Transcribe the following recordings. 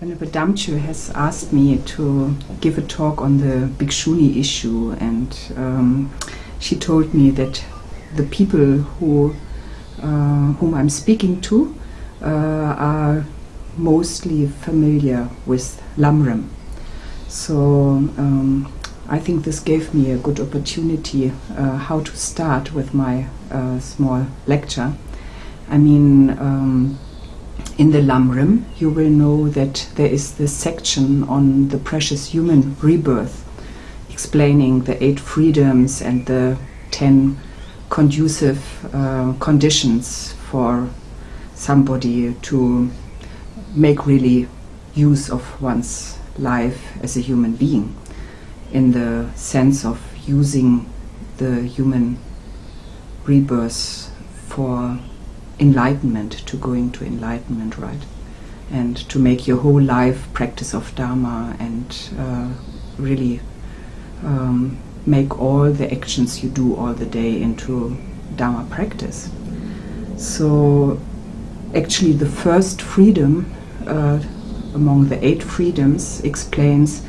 Venerable Damcho has asked me to give a talk on the Bhikshuni issue, and um, she told me that the people who uh, whom I'm speaking to uh, are mostly familiar with Lamrim. So um, I think this gave me a good opportunity uh, how to start with my uh, small lecture. I mean, um, in the Lamrim, you will know that there is this section on the precious human rebirth, explaining the eight freedoms and the ten conducive uh, conditions for somebody to make really use of one's life as a human being in the sense of using the human rebirth for enlightenment, to going to enlightenment, right? And to make your whole life practice of Dharma and uh, really um, make all the actions you do all the day into Dharma practice. So, actually, the first freedom uh, among the eight freedoms explains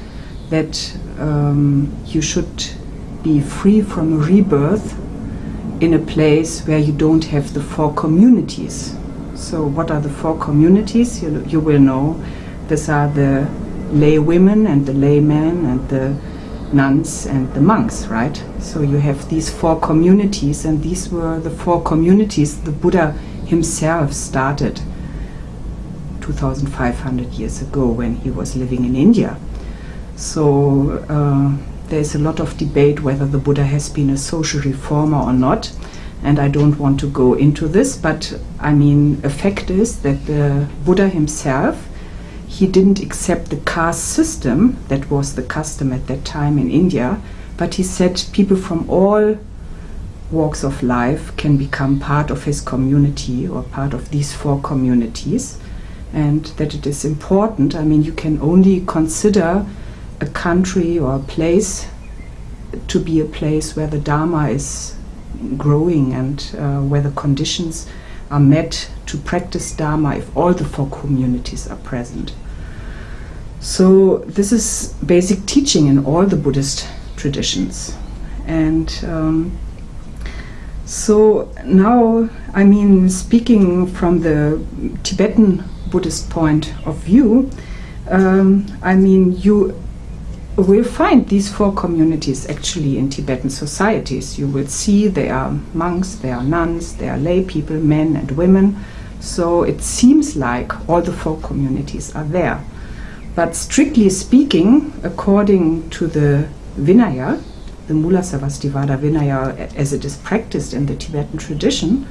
that um, you should be free from rebirth in a place where you don't have the four communities. So, what are the four communities? You, you will know these are the lay women and the laymen and the nuns and the monks, right? So you have these four communities, and these were the four communities the Buddha himself started 2500 years ago when he was living in India. So uh, there's a lot of debate whether the Buddha has been a social reformer or not, and I don't want to go into this, but I mean, a fact is that the Buddha himself he didn't accept the caste system that was the custom at that time in India, but he said people from all walks of life can become part of his community or part of these four communities, and that it is important. I mean, you can only consider a country or a place to be a place where the Dharma is growing and uh, where the conditions are met to practice Dharma if all the four communities are present. So this is basic teaching in all the Buddhist traditions. And um, so now, I mean, speaking from the Tibetan Buddhist point of view, um, I mean, you will find these four communities actually in Tibetan societies. You will see there are monks, there are nuns, there are lay people, men and women. So it seems like all the four communities are there. But strictly speaking, according to the Vinaya, the Mula Sarvastivada Vinaya as it is practiced in the Tibetan tradition,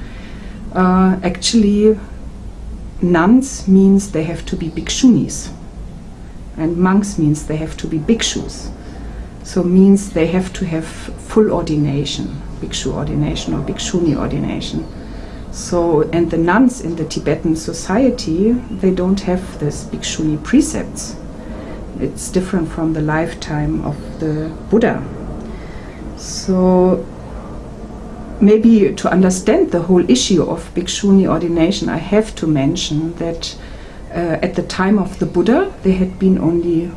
uh, actually nuns means they have to be bhikshunis and monks means they have to be bhikshus. So means they have to have full ordination, bhikshu ordination or bhikshuni ordination. So, and the nuns in the Tibetan society, they don't have this bhikshuni precepts. It's different from the lifetime of the Buddha. So, maybe to understand the whole issue of bhikshuni ordination, I have to mention that uh, at the time of the Buddha, there had been only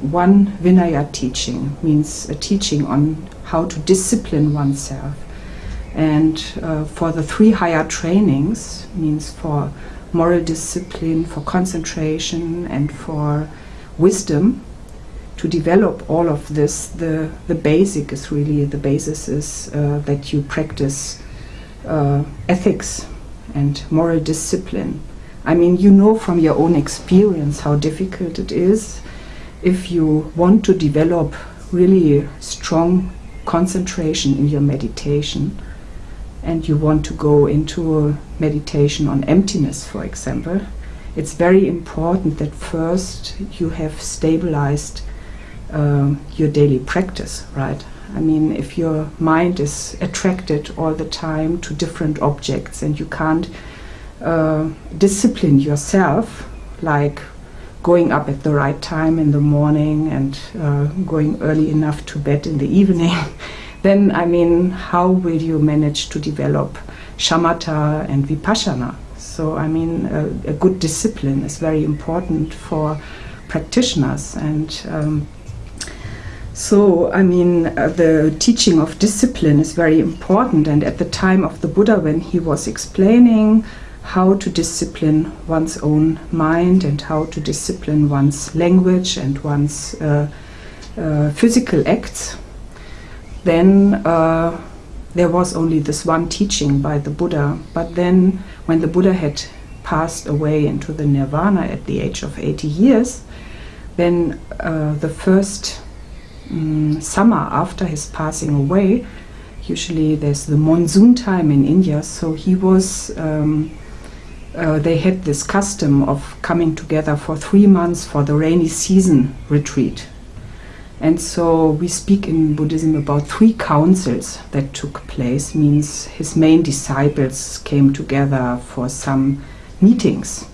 one Vinaya teaching, means a teaching on how to discipline oneself and uh, for the three higher trainings, means for moral discipline, for concentration, and for wisdom, to develop all of this, the, the basic is really, the basis is uh, that you practice uh, ethics and moral discipline. I mean, you know from your own experience how difficult it is if you want to develop really strong concentration in your meditation and you want to go into meditation on emptiness, for example, it's very important that first you have stabilized uh, your daily practice, right? I mean, if your mind is attracted all the time to different objects and you can't uh, discipline yourself, like going up at the right time in the morning and uh, going early enough to bed in the evening, then I mean, how will you manage to develop shamatha and vipassana? So I mean, a, a good discipline is very important for practitioners. And um, so, I mean, uh, the teaching of discipline is very important. And at the time of the Buddha, when he was explaining how to discipline one's own mind and how to discipline one's language and one's uh, uh, physical acts, then uh, there was only this one teaching by the Buddha. But then, when the Buddha had passed away into the nirvana at the age of 80 years, then uh, the first um, summer after his passing away, usually there's the monsoon time in India, so he was. Um, uh, they had this custom of coming together for three months for the rainy season retreat and so we speak in Buddhism about three councils that took place, means his main disciples came together for some meetings.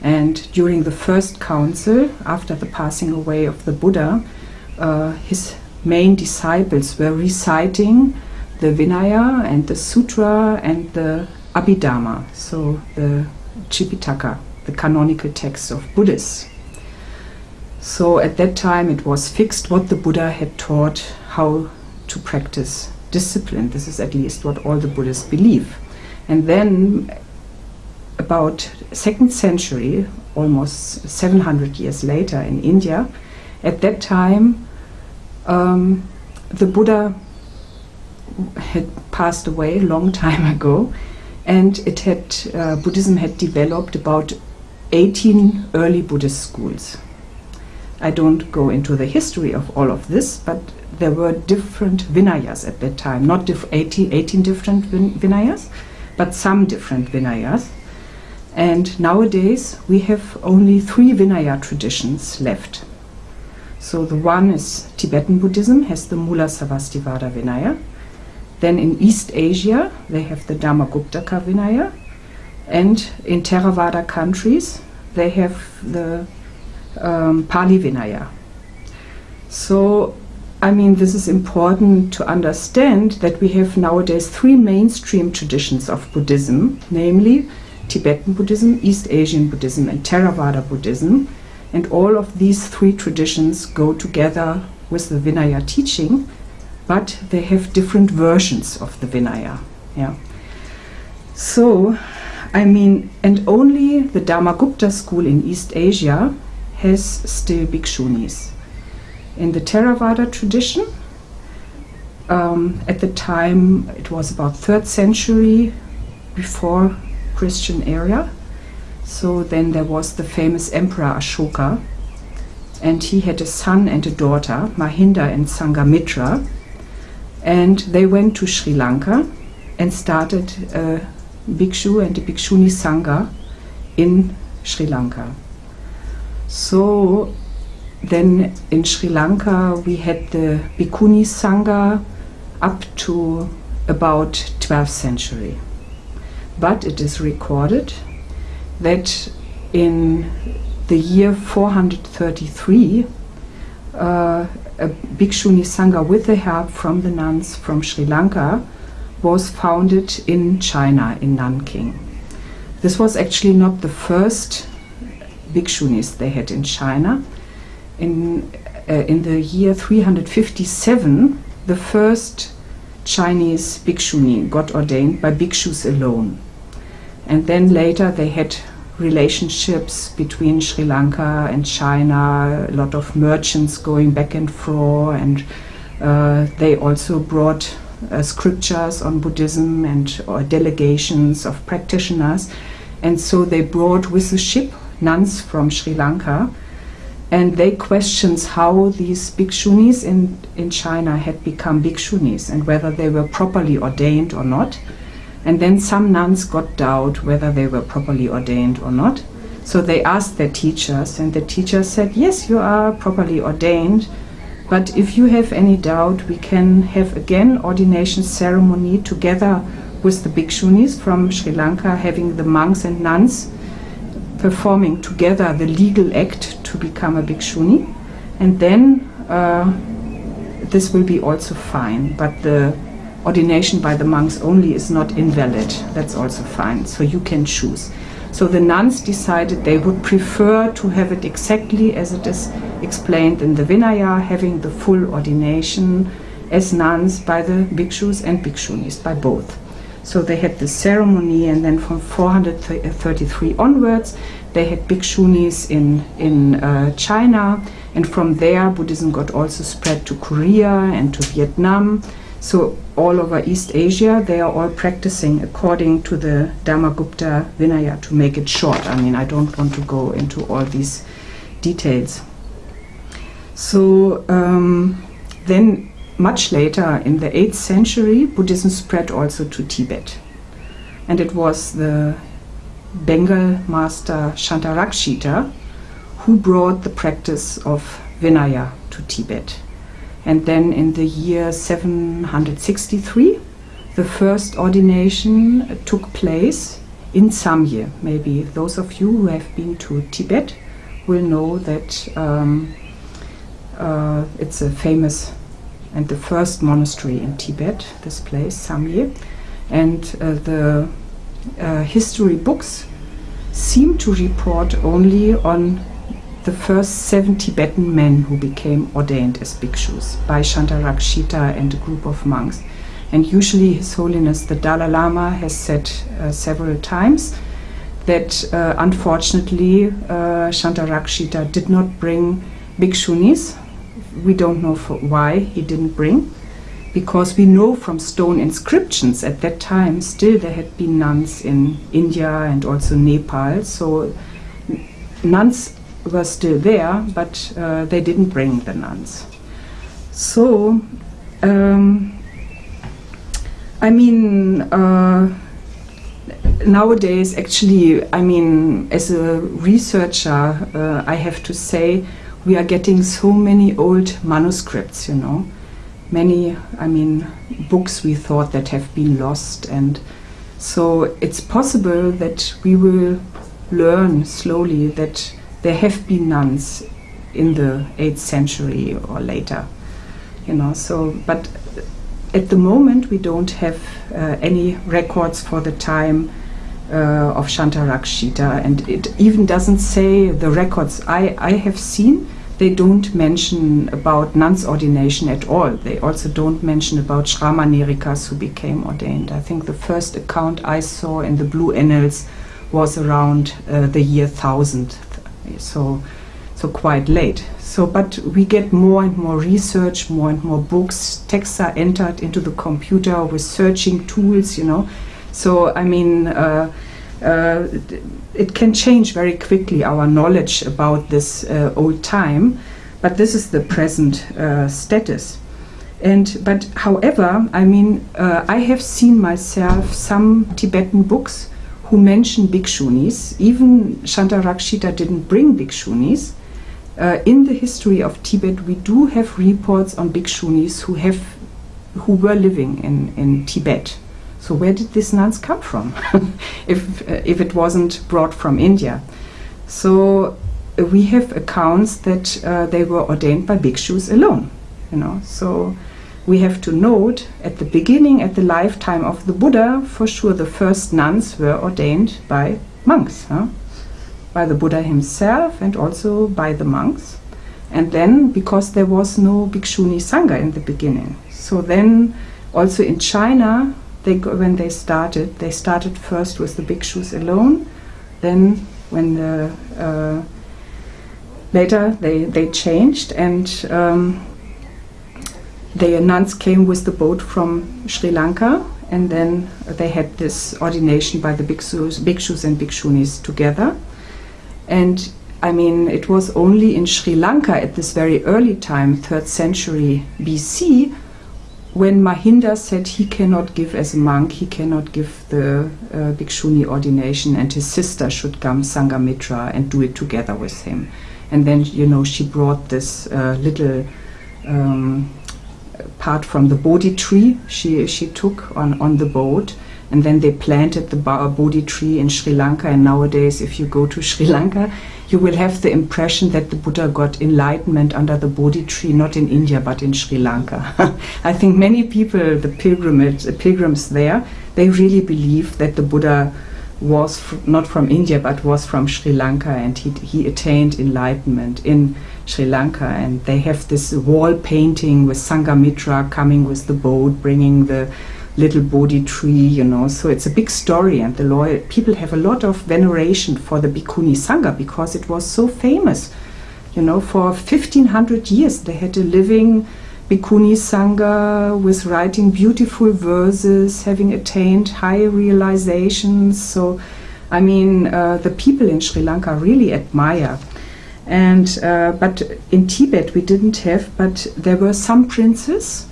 And during the first council, after the passing away of the Buddha, uh, his main disciples were reciting the Vinaya and the Sutra and the Abhidharma, so the Tripitaka, the canonical text of Buddhists. So at that time it was fixed what the Buddha had taught how to practice discipline. This is at least what all the Buddhists believe. And then about second century, almost 700 years later in India, at that time um, the Buddha had passed away a long time ago and it had uh, Buddhism had developed about 18 early Buddhist schools I don't go into the history of all of this, but there were different Vinayas at that time, not diff 18, 18 different vin Vinayas, but some different Vinayas. And nowadays we have only three Vinaya traditions left. So the one is Tibetan Buddhism, has the Mula Sarvastivada Vinaya. Then in East Asia they have the Dhammaguptaka Vinaya. And in Theravada countries they have the um, Pali Vinaya. So, I mean, this is important to understand that we have nowadays three mainstream traditions of Buddhism, namely Tibetan Buddhism, East Asian Buddhism, and Theravada Buddhism. And all of these three traditions go together with the Vinaya teaching, but they have different versions of the Vinaya. Yeah. So, I mean, and only the Dhammagupta school in East Asia has still bhikshunis. In the Theravada tradition, um, at the time it was about 3rd century before Christian era. So then there was the famous Emperor Ashoka, and he had a son and a daughter, Mahinda and Sanghamitra, and they went to Sri Lanka and started a bhikshu and a bhikshuni sangha in Sri Lanka. So then in Sri Lanka we had the Bhikkhuni Sangha up to about 12th century. But it is recorded that in the year 433 uh, a Bhikshuni Sangha with the help from the nuns from Sri Lanka was founded in China, in Nanking. This was actually not the first bhikshunis they had in China. In, uh, in the year 357, the first Chinese bhikshuni got ordained by bhikshus alone. And then later they had relationships between Sri Lanka and China, a lot of merchants going back and forth, and uh, they also brought uh, scriptures on Buddhism and or delegations of practitioners. And so they brought with the ship nuns from Sri Lanka, and they questioned how these bhikshunis in, in China had become bhikshunis and whether they were properly ordained or not. And then some nuns got doubt whether they were properly ordained or not. So they asked their teachers, and the teachers said, Yes, you are properly ordained, but if you have any doubt, we can have again ordination ceremony together with the bhikshunis from Sri Lanka, having the monks and nuns performing together the legal act to become a bhikshuni, and then uh, this will be also fine. But the ordination by the monks only is not invalid. That's also fine. So you can choose. So the nuns decided they would prefer to have it exactly as it is explained in the Vinaya, having the full ordination as nuns by the bhikshus and bhikshunis, by both. So they had the ceremony, and then from 433 onwards, they had bhikshunis in, in uh, China, and from there, Buddhism got also spread to Korea and to Vietnam. So all over East Asia, they are all practicing according to the Dharmagupta Vinaya, to make it short. I mean, I don't want to go into all these details. So um, then, much later, in the 8th century, Buddhism spread also to Tibet. And it was the Bengal master Shantarakshita who brought the practice of Vinaya to Tibet. And then in the year 763, the first ordination took place in Samye. Maybe those of you who have been to Tibet will know that um, uh, it's a famous and the first monastery in Tibet, this place, Samye. And uh, the uh, history books seem to report only on the first seven Tibetan men who became ordained as bhikshus by Shantarakshita and a group of monks. And usually, His Holiness the Dalai Lama has said uh, several times that uh, unfortunately uh, Shantarakshita did not bring bhikshunis. We don't know why he didn't bring, because we know from stone inscriptions at that time still there had been nuns in India and also Nepal. So nuns were still there, but uh, they didn't bring the nuns. So, um, I mean, uh, nowadays, actually, I mean, as a researcher, uh, I have to say we are getting so many old manuscripts, you know. Many, I mean, books we thought that have been lost, and so it's possible that we will learn slowly that there have been nuns in the 8th century or later you know so but at the moment we don't have uh, any records for the time uh, of Shantarakshita. And it even doesn't say the records I, I have seen they don't mention about nuns ordination at all. They also don't mention about Shramanerikas who became ordained. I think the first account I saw in the blue annals was around uh, the year 1000 so so quite late. So, but we get more and more research, more and more books. Texts are entered into the computer with searching tools, you know. So, I mean, uh, uh, it can change very quickly our knowledge about this uh, old time. But this is the present uh, status. And but, however, I mean, uh, I have seen myself some Tibetan books who mention bhikshunis. Even Shantarakshita didn't bring bhikshunis. Uh, in the history of Tibet, we do have reports on bhikshunis who have who were living in, in Tibet. So where did these nuns come from, if uh, if it wasn't brought from India? So uh, we have accounts that uh, they were ordained by bhikshus alone. You know, so we have to note at the beginning, at the lifetime of the Buddha, for sure the first nuns were ordained by monks, huh? by the Buddha himself and also by the monks. And then, because there was no Bhikshuni Sangha in the beginning, so then also in China, they go, when they started, they started first with the bhikshus alone. Then, when the uh, later they they changed and um, the nuns came with the boat from Sri Lanka and then they had this ordination by the bhikshus, bhikshus and bhikshunis together. And I mean, it was only in Sri Lanka at this very early time, 3rd century BC, when Mahinda said he cannot give as a monk, he cannot give the uh, bhikshuni ordination, and his sister should come Sanghamitra, and do it together with him. And then, you know, she brought this uh, little um, part from the Bodhi tree she, she took on, on the boat. And then they planted the Bodhi tree in Sri Lanka. And nowadays, if you go to Sri Lanka, you will have the impression that the Buddha got enlightenment under the Bodhi tree, not in India, but in Sri Lanka. I think many people, the pilgrimage, pilgrims there, they really believe that the Buddha was not from India but was from Sri Lanka and he, he attained enlightenment in Sri Lanka. And they have this wall painting with Sanghamitra coming with the boat bringing the little Bodhi tree you know. So it's a big story and the people have a lot of veneration for the Bhikkhuni Sangha because it was so famous you know. For 1500 years they had a living Bhikkhuni Sangha with writing beautiful verses, having attained high realizations. So, I mean, uh, the people in Sri Lanka really admire. And uh, but in Tibet we didn't have, but there were some princes,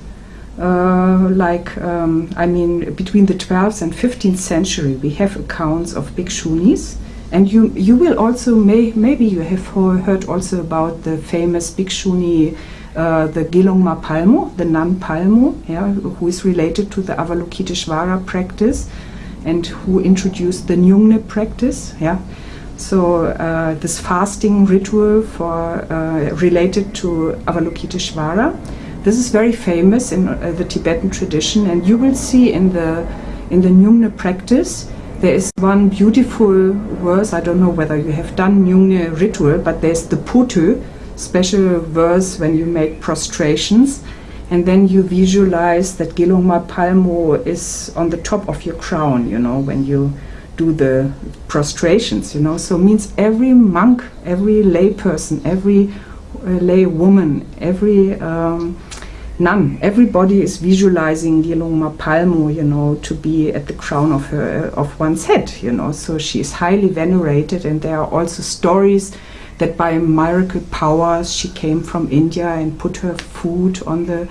uh, like um, I mean, between the 12th and 15th century, we have accounts of bhikshunis. And you you will also may maybe you have heard also about the famous bhikshuni uh, the Gelongma Palmo, the nun Palmo, yeah, who is related to the Avalokiteshvara practice and who introduced the Nyungne practice. Yeah. So uh, this fasting ritual for uh, related to Avalokiteshvara, this is very famous in uh, the Tibetan tradition, and you will see in the in the Nyungne practice there is one beautiful verse. I don't know whether you have done Nyungne ritual, but there's the Potu, special verse when you make prostrations and then you visualize that Gelongma Palmo is on the top of your crown, you know, when you do the prostrations, you know. So means every monk, every lay person, every uh, lay woman, every um, nun, everybody is visualizing Gelongma Palmo, you know, to be at the crown of her of one's head, you know. So she is highly venerated, and there are also stories that by miracle powers she came from India and put her food on the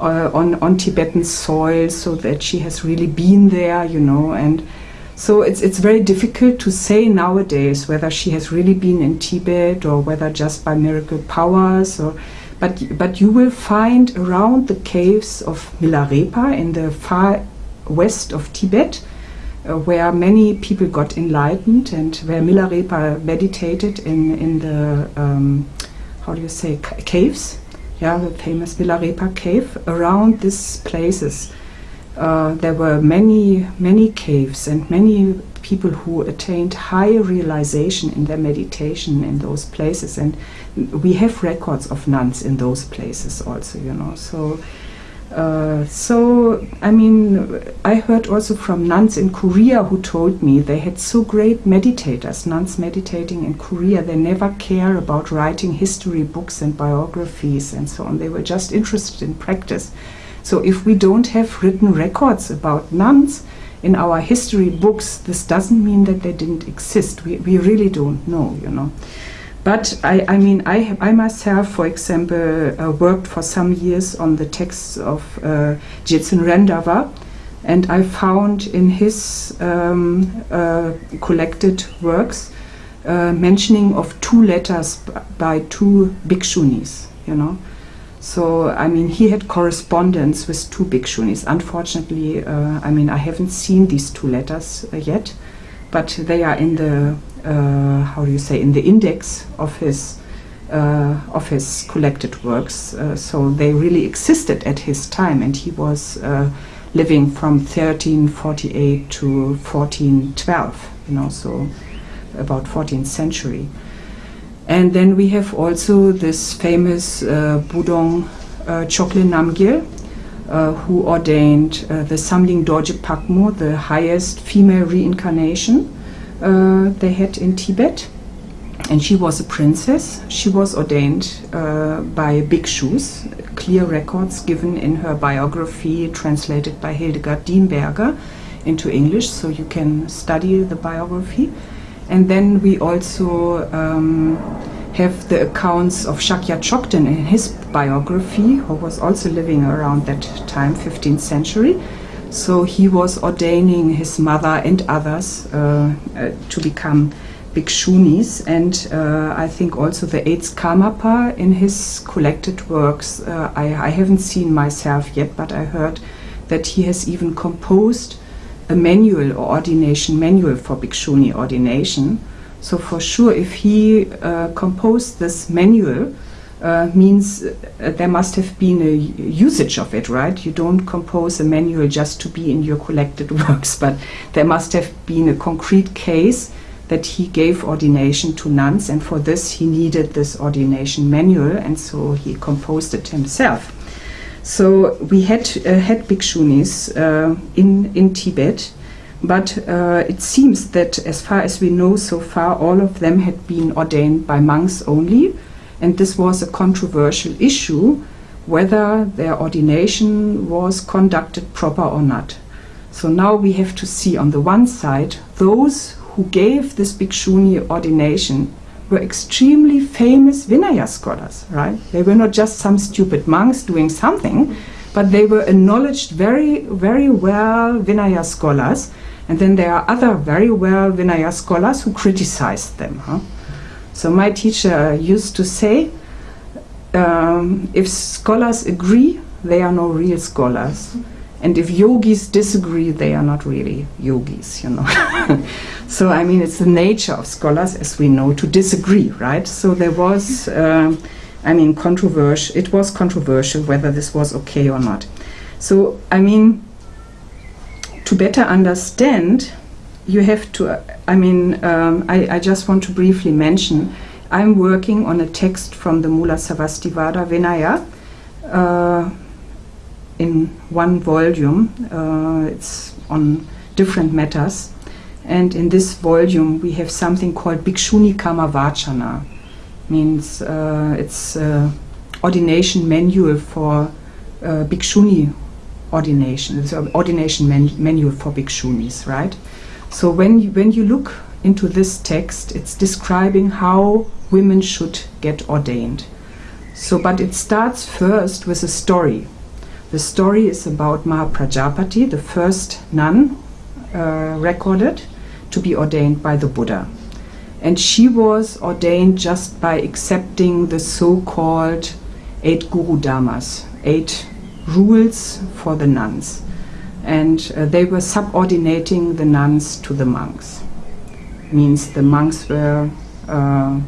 uh, on on Tibetan soil, so that she has really been there, you know, and so it's it's very difficult to say nowadays whether she has really been in Tibet or whether just by miracle powers or. But, but you will find around the caves of Milarepa in the far west of Tibet, where many people got enlightened and where Milarepa meditated in, in the, um, how do you say, caves, yeah, the famous Milarepa cave, around these places. Uh, there were many, many caves and many people who attained high realization in their meditation in those places. And we have records of nuns in those places also, you know. So uh, so, I mean, I heard also from nuns in Korea who told me they had so great meditators, nuns meditating in Korea. They never care about writing history books and biographies and so on. They were just interested in practice. So, if we don't have written records about nuns in our history books, this doesn't mean that they didn't exist. We, we really don't know, you know. But I, I mean, I, I myself, for example, uh, worked for some years on the texts of uh, Jetsun Rendava, and I found in his um, uh, collected works uh, mentioning of two letters by two bhikshunis, you know. So, I mean, he had correspondence with two bhikshunis. Unfortunately, uh, I mean, I haven't seen these two letters uh, yet, but they are in the uh, how do you say in the index of his uh, of his collected works. Uh, so they really existed at his time, and he was living from 1348 to 1412. You know, so about 14th century. And then we have also this famous uh, Bodong uh, Chokle uh, who ordained uh, the Samding Dorje Pakmo, the highest female reincarnation uh, they had in Tibet. And she was a princess. She was ordained uh, by bhikshus, clear records given in her biography, translated by Hildegard Diemberger into English, so you can study the biography. And then we also um, have the accounts of Shakya Chokden in his biography, who was also living around that time, 15th century. So he was ordaining his mother and others uh, uh, to become bhikshunis, and uh, I think also the eighth Karmapa in his collected works. Uh, I, I, haven't seen myself yet, but I heard that he has even composed a manual or ordination manual for bhikshuni ordination. So for sure, if he uh, composed this manual, uh, means uh, there must have been a usage of it, right? You don't compose a manual just to be in your collected works, but there must have been a concrete case that he gave ordination to nuns, and for this he needed this ordination manual, and so he composed it himself. So we had uh, had bhikshunis uh, in in Tibet, but uh, it seems that as far as we know so far, all of them had been ordained by monks only, and this was a controversial issue whether their ordination was conducted proper or not. So now we have to see on the one side those who gave this bhikshuni ordination were extremely famous Vinaya scholars, right? They were not just some stupid monks doing something, but they were acknowledged very, very well Vinaya scholars. And then there are other very well Vinaya scholars who criticized them. Huh? So my teacher used to say, um, if scholars agree, they are no real scholars. And if yogis disagree, they are not really yogis, you know. so, I mean, it's the nature of scholars, as we know, to disagree, right? So there was, um, I mean, controversial, it was controversial whether this was okay or not. So, I mean, to better understand, you have to, uh, I mean, um, I, I just want to briefly mention, I'm working on a text from the Mula Sarvastivada Vinaya, uh, in one volume. Uh, it's on different matters. And in this volume, we have something called Bhikshuni Karma Vachana. Means uh, it's ordination manual for uh, Bhikshuni ordination. It's an ordination man manual for Bhikshunis, right? So when you, when you look into this text, it's describing how women should get ordained. So, but it starts first with a story the story is about Mahaprajapati, the first nun uh, recorded to be ordained by the Buddha. And she was ordained just by accepting the so called eight Guru Dharmas, eight rules for the nuns. And uh, they were subordinating the nuns to the monks. Means the monks were uh,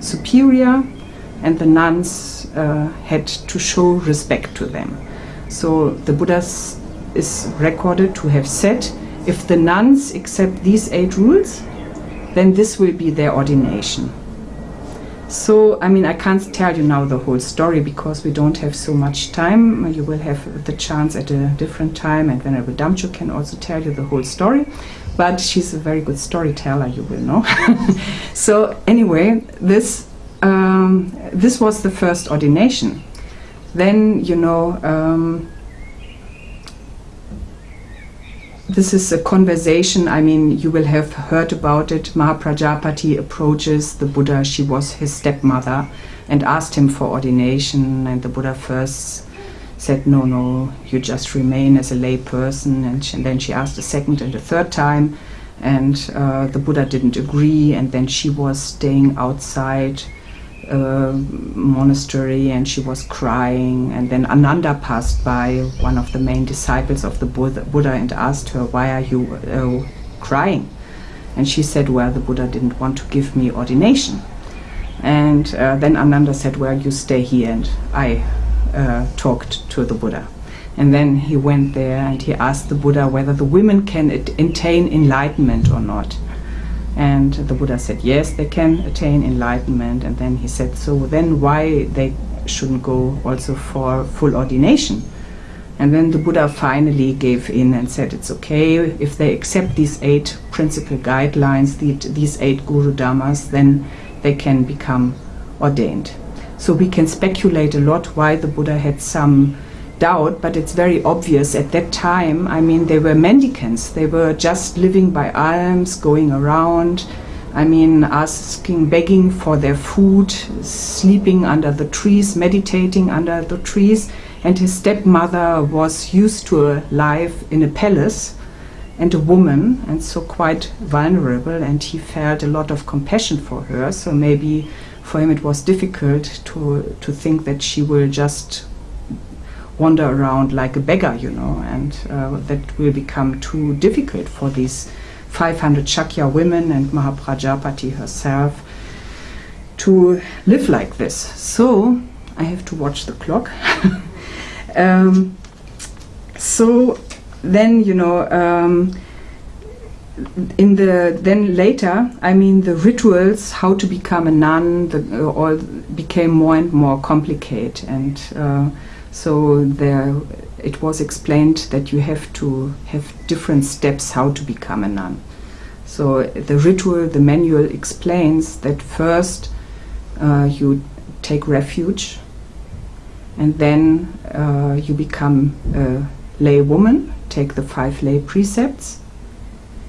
superior and the nuns uh, had to show respect to them. So the Buddha is recorded to have said, if the nuns accept these eight rules, then this will be their ordination. So, I mean, I can't tell you now the whole story because we don't have so much time. You will have the chance at a different time, and Venerable Damcho can also tell you the whole story. But she's a very good storyteller, you will know. so, anyway, this um, this was the first ordination then you know um, this is a conversation i mean you will have heard about it. Mahaprajapati approaches the buddha. She was his stepmother and asked him for ordination. And the buddha first said no no you just remain as a lay person. And, she, and then she asked a second and a third time. And uh, the buddha didn't agree. And then she was staying outside monastery and she was crying. And then Ananda passed by, one of the main disciples of the Buddha, Buddha and asked her, Why are you uh, crying? And she said, Well, the Buddha didn't want to give me ordination. And uh, then Ananda said, Well, you stay here. And I uh, talked to the Buddha. And then he went there and he asked the Buddha whether the women can attain enlightenment or not. And the Buddha said, yes, they can attain enlightenment. And then he said, so then why they shouldn't go also for full ordination? And then the Buddha finally gave in and said, it's okay if they accept these eight principal guidelines, the, these eight Guru Dhammas, then they can become ordained. So we can speculate a lot why the Buddha had some doubt, but it's very obvious at that time. I mean, they were mendicants, they were just living by alms, going around. I mean, asking, begging for their food, sleeping under the trees, meditating under the trees. And his stepmother was used to a life in a palace and a woman, and so quite vulnerable. And he felt a lot of compassion for her. So maybe for him it was difficult to, to think that she will just wander around like a beggar, you know, and uh, that will become too difficult for these 500 Shakya women and Mahaprajapati herself to live like this. So I have to watch the clock. um, so then, you know, um, in the then later, I mean, the rituals, how to become a nun, the, uh, all became more and more complicated, and uh, so there it was explained that you have to have different steps how to become a nun. So the ritual, the manual explains that first uh, you take refuge, and then uh, you become a lay woman, take the five lay precepts,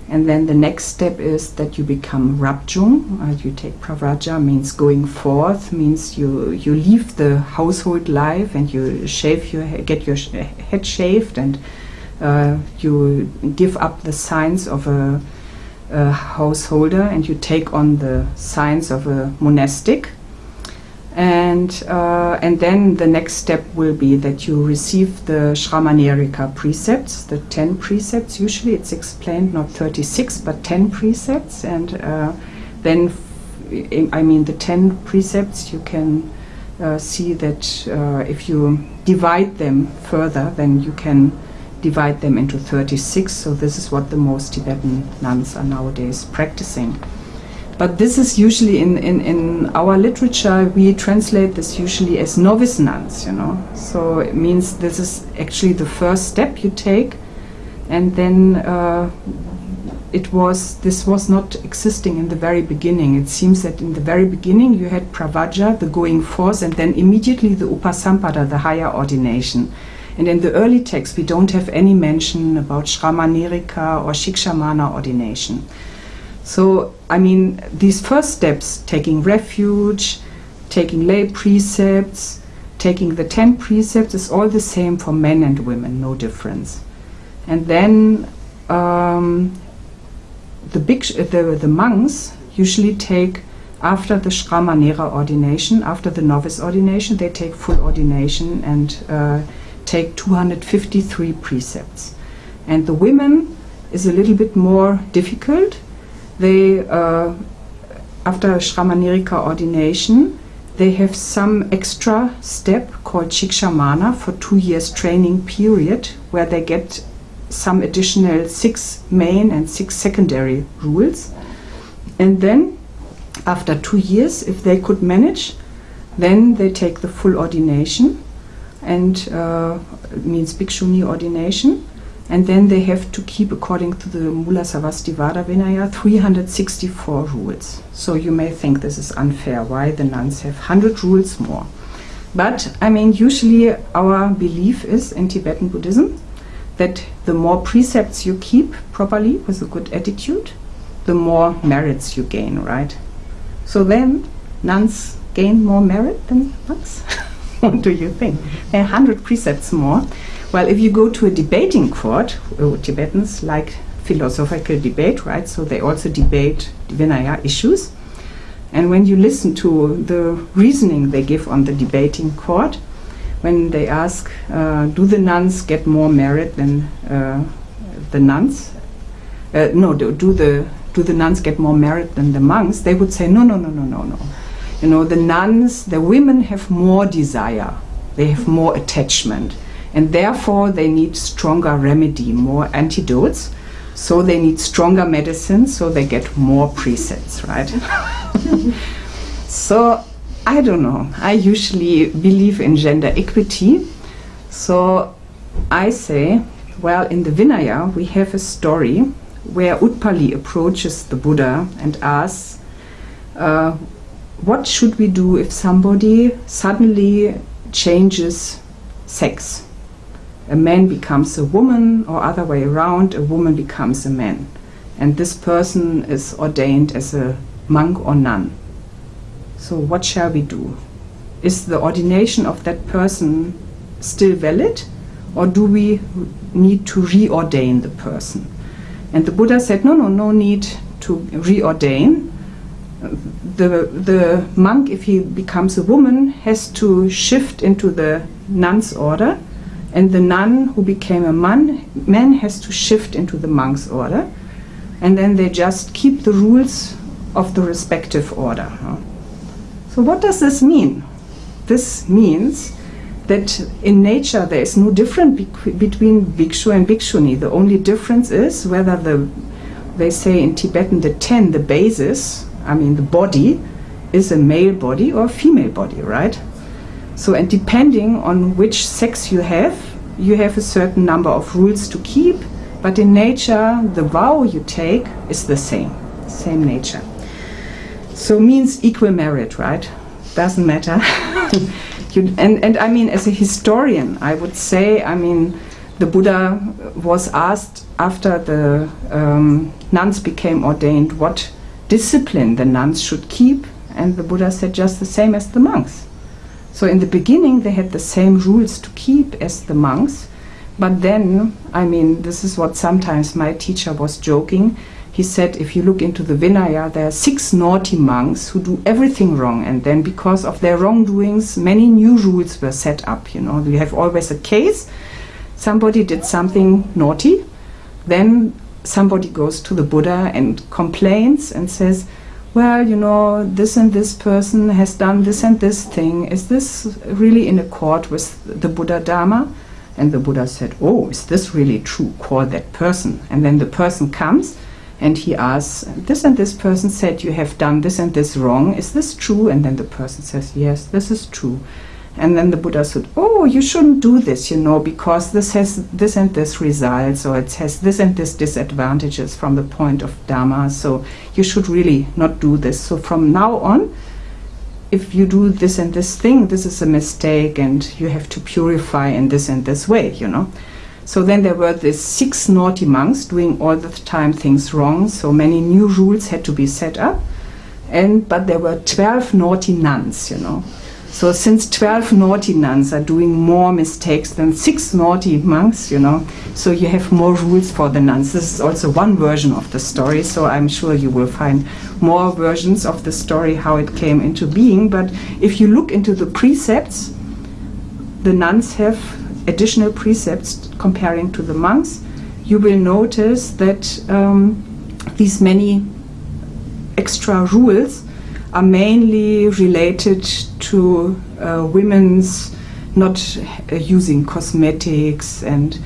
and then the next step is that you become Rabjung. Uh, you take Pravraja, means going forth, means you, you leave the household life and you shave your get your head shaved and uh, you give up the signs of a, a householder and you take on the signs of a monastic and uh, and then the next step will be that you receive the Shramanerika precepts, the ten precepts. Usually it's explained not 36 but 10 precepts, and uh, then I mean the 10 precepts you can uh, see that uh, if you divide them further, then you can divide them into 36. So this is what the most Tibetan nuns are nowadays practicing. But this is usually in, in, in our literature, we translate this usually as novice nuns, you know. So it means this is actually the first step you take. And then uh, it was, this was not existing in the very beginning. It seems that in the very beginning you had pravaja, the going forth, and then immediately the Upasampada, the higher ordination. And in the early text, we don't have any mention about Shramanerika or Shikshamana ordination. So, I mean, these first steps, taking refuge, taking lay precepts, taking the 10 precepts, is all the same for men and women, no difference. And then um, the, big the, the monks usually take, after the Shramanera ordination, after the novice ordination, they take full ordination and uh, take 253 precepts. And the women is a little bit more difficult they, uh, after Shramanerika ordination, they have some extra step called Shikshamana for two years training period where they get some additional six main and six secondary rules. And then after two years, if they could manage, then they take the full ordination and uh, means Bhikshuni ordination and then they have to keep, according to the Mula Sarvastivada Vinaya, 364 rules. So you may think this is unfair. Why the nuns have 100 rules more? But I mean, usually our belief is in Tibetan Buddhism that the more precepts you keep properly with a good attitude, the more merits you gain, right? So then nuns gain more merit than monks? what do you think? A hundred precepts more. Well, if you go to a debating court, uh, Tibetans like philosophical debate, right? So they also debate Vinaya issues. And when you listen to the reasoning they give on the debating court, when they ask, uh, do the nuns get more merit than uh, the nuns? Uh, no, do, do, the do the nuns get more merit than the monks? They would say, no, no, no, no, no, no. You know, the nuns, the women have more desire, they have more attachment and therefore they need stronger remedy, more antidotes. So they need stronger medicine, so they get more precepts, right? so I don't know. I usually believe in gender equity. So I say, well, in the Vinaya, we have a story where Upali approaches the Buddha and asks, uh, What should we do if somebody suddenly changes sex? a man becomes a woman or other way around, a woman becomes a man. And this person is ordained as a monk or nun. So what shall we do? Is the ordination of that person still valid or do we need to reordain the person? And the Buddha said, no, no, no need to reordain. The, the monk, if he becomes a woman, has to shift into the nun's order and the nun who became a man, man has to shift into the monk's order, and then they just keep the rules of the respective order. So what does this mean? this means that in nature there is no difference between bhikshu and bhikshuni. The only difference is whether the, they say in Tibetan, the ten, the basis, I mean the body, is a male body or a female body, right? So, and depending on which sex you have, you have a certain number of rules to keep, but in nature, the vow you take is the same, same nature. So means equal merit, right? Doesn't matter. you, and, and I mean, as a historian, I would say, I mean, the Buddha was asked after the um, nuns became ordained what discipline the nuns should keep, and the Buddha said just the same as the monks. So in the beginning, they had the same rules to keep as the monks, but then, I mean, this is what sometimes my teacher was joking. He said, if you look into the Vinaya, there are six naughty monks who do everything wrong, and then because of their wrongdoings, many new rules were set up. You know, you have always a case. Somebody did something naughty, then somebody goes to the Buddha and complains and says, well, you know, this and this person has done this and this thing. Is this really in accord with the Buddha Dharma? And the Buddha said, Oh, is this really true? Call that person. And then the person comes and he asks, This and this person said you have done this and this wrong. Is this true? And then the person says, Yes, this is true. And then the Buddha said, Oh, you shouldn't do this, you know, because this has this and this results, or it has this and this disadvantages from the point of Dharma. So you should really not do this. So from now on, if you do this and this thing, this is a mistake, and you have to purify in this and this way, you know. So then there were these six naughty monks doing all the time things wrong. So many new rules had to be set up, and but there were twelve naughty nuns, you know. So since 12 naughty nuns are doing more mistakes than six naughty monks, you know, so you have more rules for the nuns. This is also one version of the story, so I'm sure you will find more versions of the story, how it came into being. But if you look into the precepts, the nuns have additional precepts comparing to the monks. You will notice that um, these many extra rules are mainly related to uh, women's not uh, using cosmetics and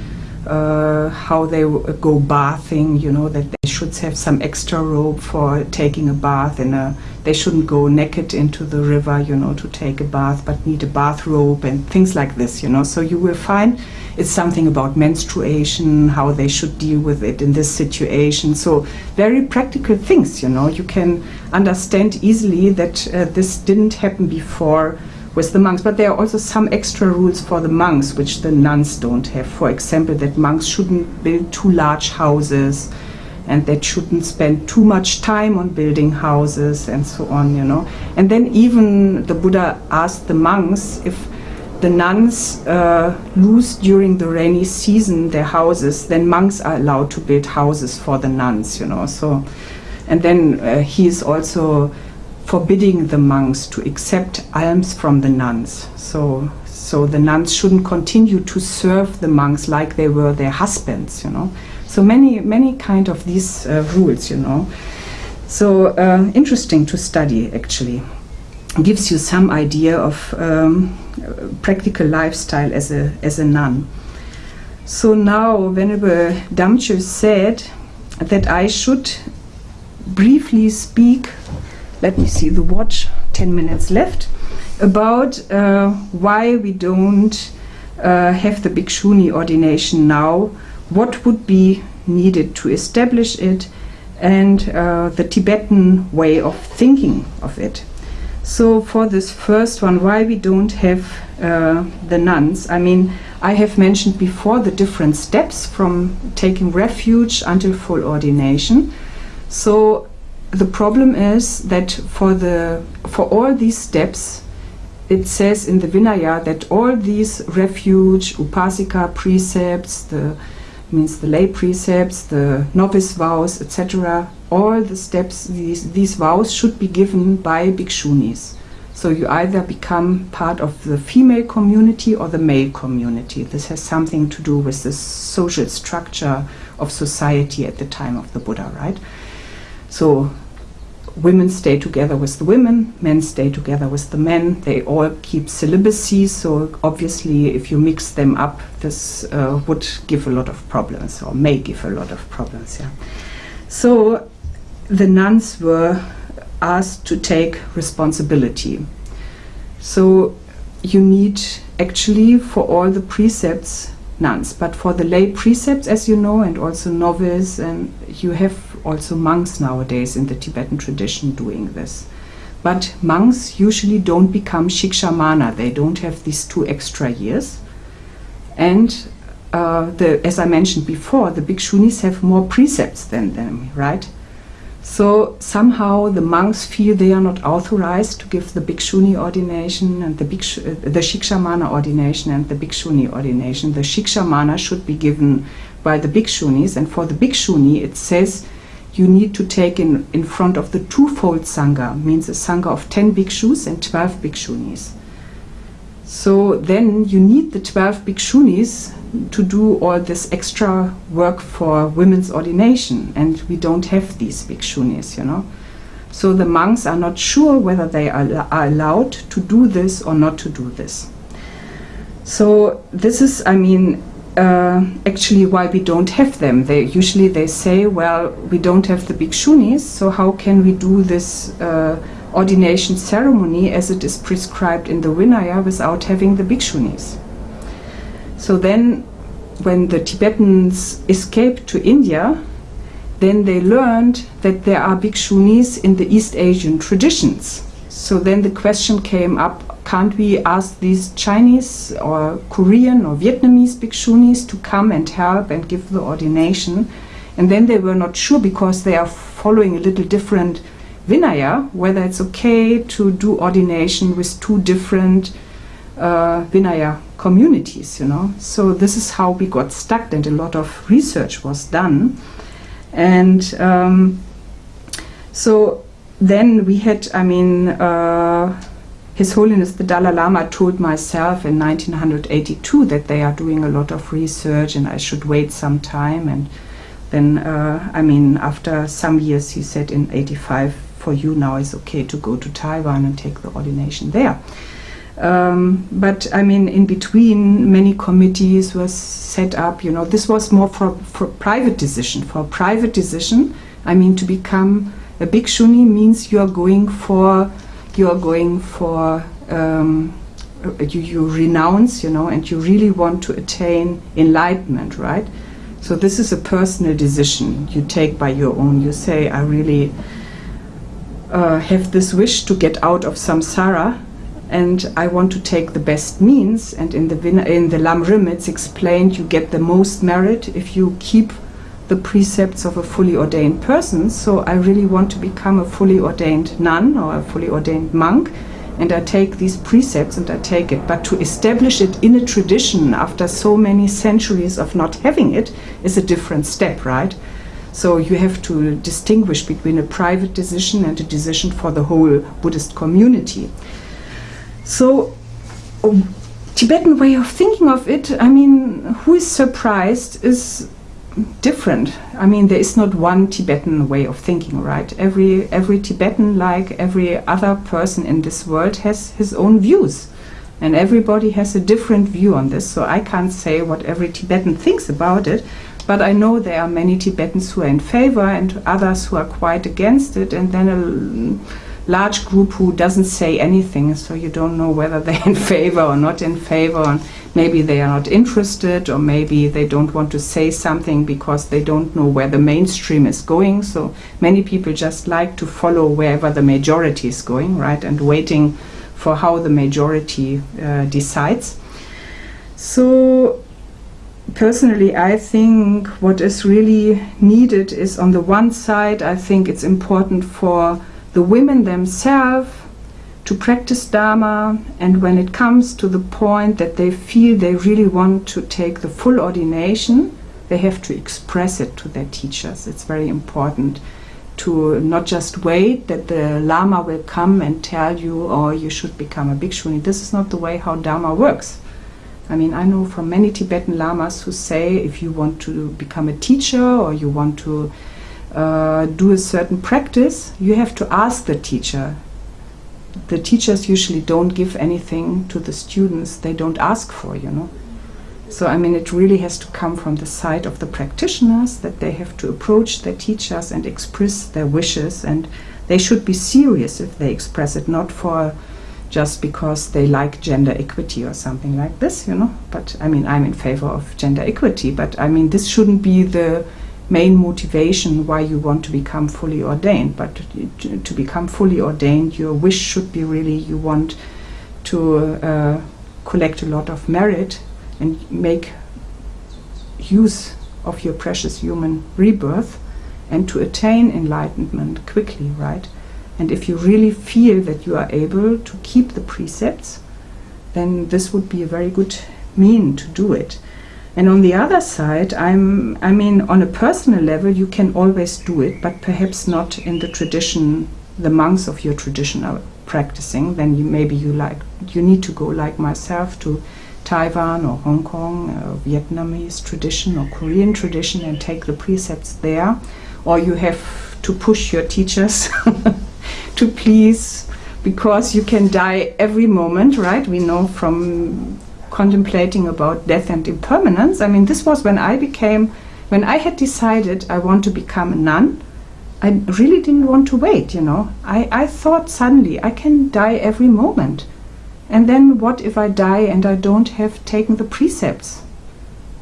uh, how they go bathing, you know, that should have some extra robe for taking a bath and a, they shouldn't go naked into the river, you know, to take a bath, but need a bathrobe and things like this, you know. So you will find it's something about menstruation, how they should deal with it in this situation. So very practical things, you know. You can understand easily that uh, this didn't happen before with the monks. But there are also some extra rules for the monks, which the nuns don't have. For example, that monks shouldn't build too large houses and that shouldn't spend too much time on building houses and so on, you know. And then even the Buddha asked the monks if the nuns uh, lose during the rainy season their houses, then monks are allowed to build houses for the nuns, you know. So, and then uh, he is also forbidding the monks to accept alms from the nuns. So, so the nuns shouldn't continue to serve the monks like they were their husbands, you know. So many, many kind of these uh, rules, you know. So uh, interesting to study, actually. Gives you some idea of um, practical lifestyle as a as a nun. So now, Venerable Damcho said that I should briefly speak let me see the watch, 10 minutes left, about uh, why we don't uh, have the Bhikshuni ordination now, what would be needed to establish it, and uh, the Tibetan way of thinking of it. So for this first one, why we don't have uh, the nuns, I mean, I have mentioned before the different steps from taking refuge until full ordination. So the problem is that for the for all these steps it says in the Vinaya that all these refuge, upasika precepts, the means the lay precepts, the novice vows, etc., all the steps, these, these vows should be given by bhikshunis. So you either become part of the female community or the male community. This has something to do with the social structure of society at the time of the Buddha, right? So women stay together with the women, men stay together with the men. They all keep celibacy, so obviously, if you mix them up, this uh, would give a lot of problems, or may give a lot of problems. Yeah. So the nuns were asked to take responsibility. So you need actually for all the precepts nuns, but for the lay precepts, as you know, and also novice, and you have also monks nowadays in the Tibetan tradition doing this. But monks usually don't become shikshamana, they don't have these two extra years. And uh, the, as I mentioned before, the bhikshunis have more precepts than them, right? So somehow the monks feel they are not authorized to give the bhikshuni ordination and the, bhikshu, uh, the shikshamana ordination and the bhikshuni ordination. The shikshamana should be given by the bhikshunis, and for the bhikshuni it says you need to take in, in front of the twofold sangha, means a sangha of 10 bhikshus and 12 bhikshunis. So then you need the 12 bhikshunis to do all this extra work for women's ordination, and we don't have these bhikshunis, you know. So the monks are not sure whether they are, are allowed to do this or not to do this. So this is, I mean, uh, actually why we don't have them. They usually they say, well, we don't have the bhikshunis, so how can we do this uh, ordination ceremony as it is prescribed in the Vinaya without having the bhikshunis? So then, when the Tibetans escaped to India, then they learned that there are bhikshunis in the East Asian traditions. So then the question came up can't we ask these Chinese or Korean or Vietnamese bhikshunis to come and help and give the ordination? And then they were not sure because they are following a little different Vinaya, whether it's okay to do ordination with two different uh, Vinaya communities, you know. So this is how we got stuck, and a lot of research was done. And um, so then we had, I mean, uh, his Holiness the Dalai Lama told myself in 1982 that they are doing a lot of research and I should wait some time. And then, uh, I mean, after some years, he said in 85, for you now it's okay to go to Taiwan and take the ordination there. Um, but I mean, in between, many committees were set up. You know, this was more for, for private decision. For private decision, I mean, to become a bhikshuni means you are going for you are going for um, you, you renounce, you know, and you really want to attain enlightenment, right? So this is a personal decision you take by your own. You say, I really uh, have this wish to get out of samsara, and I want to take the best means. And in the in the Lam Rim, it's explained you get the most merit if you keep the precepts of a fully ordained person. So I really want to become a fully ordained nun or a fully ordained monk. And I take these precepts and I take it. But to establish it in a tradition after so many centuries of not having it is a different step, right? So you have to distinguish between a private decision and a decision for the whole Buddhist community. So um, Tibetan way of thinking of it, I mean, who is surprised is different. I mean, there is not one Tibetan way of thinking, right? Every every Tibetan, like every other person in this world, has his own views, and everybody has a different view on this. So I can't say what every Tibetan thinks about it, but I know there are many Tibetans who are in favor and others who are quite against it, and then a large group who doesn't say anything. So you don't know whether they're in favor or not in favor. And maybe they are not interested or maybe they don't want to say something because they don't know where the mainstream is going. So many people just like to follow wherever the majority is going, right, and waiting for how the majority uh, decides. So personally, I think what is really needed is on the one side, I think it's important for the women themselves to practice Dharma, and when it comes to the point that they feel they really want to take the full ordination, they have to express it to their teachers. It's very important to not just wait that the Lama will come and tell you, or oh, you should become a bhikshuni. This is not the way how Dharma works. I mean, I know from many Tibetan Lamas who say if you want to become a teacher or you want to uh, do a certain practice, you have to ask the teacher. The teachers usually don't give anything to the students they don't ask for, you know. So, I mean, it really has to come from the side of the practitioners that they have to approach their teachers and express their wishes, and they should be serious if they express it, not for just because they like gender equity or something like this, you know. But I mean, I'm in favor of gender equity, but I mean, this shouldn't be the main motivation why you want to become fully ordained. But to, to become fully ordained, your wish should be really you want to uh, collect a lot of merit and make use of your precious human rebirth and to attain enlightenment quickly, right? And if you really feel that you are able to keep the precepts, then this would be a very good mean to do it. And on the other side, I'm, I mean, on a personal level, you can always do it, but perhaps not in the tradition, the monks of your tradition are practicing. Then you, maybe you like, you need to go like myself to Taiwan or Hong Kong, or Vietnamese tradition or Korean tradition and take the precepts there. Or you have to push your teachers to please because you can die every moment, right? We know from contemplating about death and impermanence. I mean, this was when I became, when I had decided I want to become a nun. I really didn't want to wait, you know. I, I thought suddenly I can die every moment. And then what if I die and I don't have taken the precepts?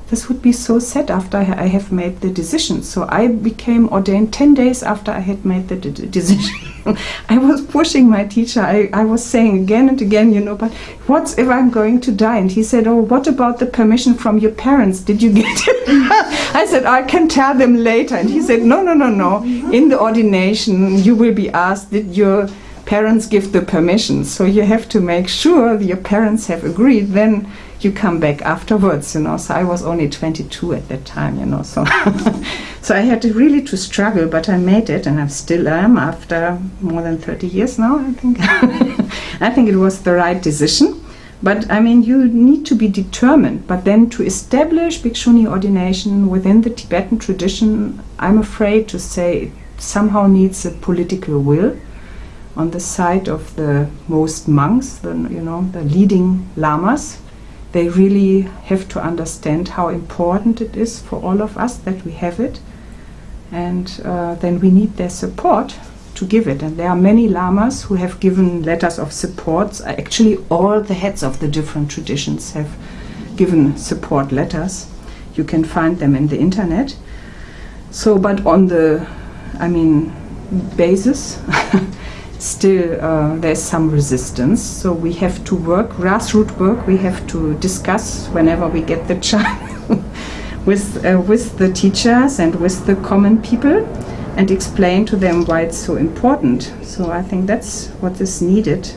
this would be so sad after I have made the decision. So I became ordained 10 days after I had made the decision. I was pushing my teacher. I, I was saying again and again, you know, but what if I'm going to die? And he said, oh, what about the permission from your parents? Did you get it? I said, I can tell them later. And he said, no, no, no, no. In the ordination, you will be asked, did your parents give the permission? So you have to make sure your parents have agreed. Then you come back afterwards, you know. So I was only 22 at that time, you know. So, so I had to really to struggle, but I made it, and I still am after more than 30 years now. I think. I think it was the right decision. But I mean, you need to be determined. But then to establish Bhikshuni ordination within the Tibetan tradition, I'm afraid to say it somehow needs a political will on the side of the most monks, the you know the leading lamas they really have to understand how important it is for all of us that we have it. And uh, then we need their support to give it. And there are many lamas who have given letters of support. Actually, all the heads of the different traditions have given support letters. You can find them in the internet. So, but on the, I mean, basis, still uh, there's some resistance. So we have to work, grassroots work, we have to discuss whenever we get the chance with, uh, with the teachers and with the common people and explain to them why it's so important. So I think that's what is needed.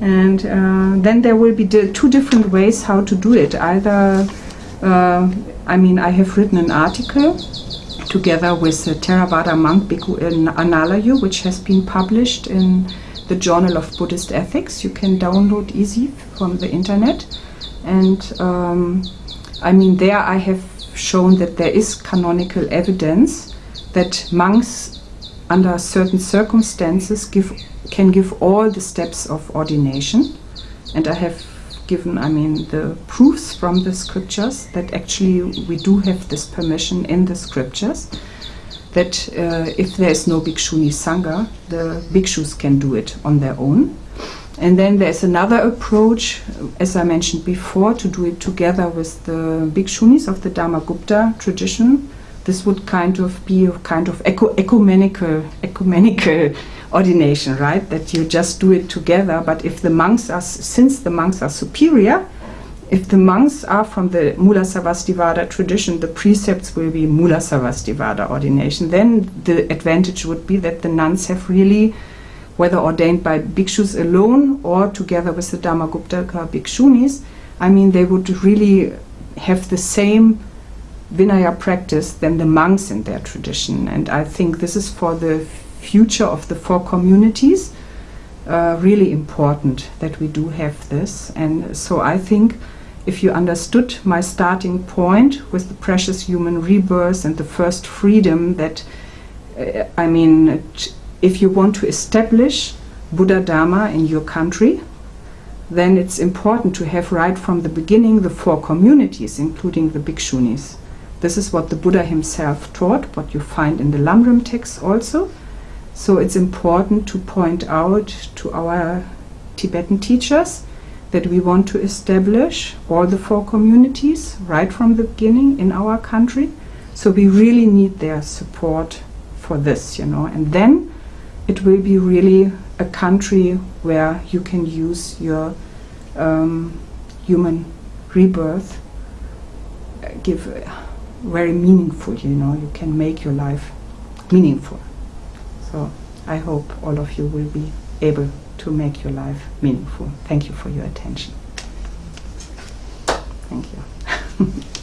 And uh, then there will be two different ways how to do it. Either, uh, I mean, I have written an article together with the Theravada monk Bhikkhu Analayo, which has been published in the Journal of Buddhist Ethics. You can download easy from the internet. And um, I mean, there I have shown that there is canonical evidence that monks, under certain circumstances, give, can give all the steps of ordination. And I have given, I mean, the proofs from the scriptures that actually we do have this permission in the scriptures that uh, if there is no Bhikshuni Sangha, the bhikshus can do it on their own. And then there's another approach, as I mentioned before, to do it together with the bhikshunis of the Dharmagupta tradition. This would kind of be a kind of ecu ecumenical, ecumenical ordination, right? That you just do it together. But if the monks are, since the monks are superior, if the monks are from the Mula Sarvastivada tradition, the precepts will be Mula Sarvastivada ordination. Then the advantage would be that the nuns have really, whether ordained by bhikshus alone or together with the Dharmaguptaka bhikshunis, I mean, they would really have the same Vinaya practice than the monks in their tradition. And I think this is for the future of the four communities. Uh, really important that we do have this. And so I think if you understood my starting point with the precious human rebirth and the first freedom that uh, I mean, if you want to establish Buddha Dharma in your country, then it's important to have right from the beginning the four communities, including the bhikshunis. This is what the Buddha himself taught, what you find in the Lamrim texts also. So it's important to point out to our Tibetan teachers that we want to establish all the four communities right from the beginning in our country. So we really need their support for this, you know. And then it will be really a country where you can use your um, human rebirth, uh, give uh, very meaningful, you know, you can make your life meaningful. So I hope all of you will be able to make your life meaningful. Thank you for your attention. Thank you.